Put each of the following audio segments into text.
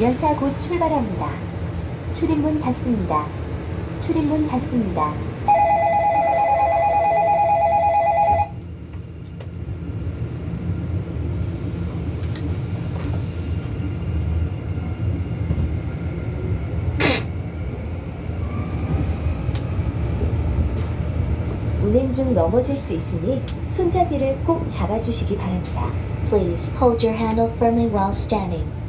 열차 곧 출발합니다. 출입문 닫습니다. 출입문 닫습니다. 운행 중 넘어질 수 있으니 손잡이를 꼭 잡아주시기 바랍니다. Please hold your handle firmly while standing.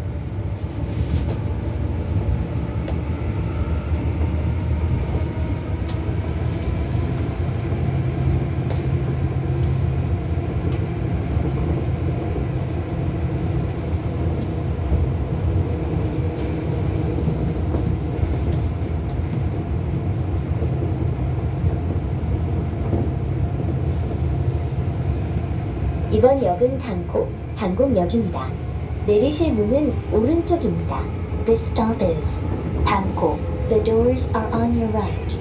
이번 역은 단코, 단곡역입니다. 내리실 문은 오른쪽입니다. This stop is 단코. The doors are on your right.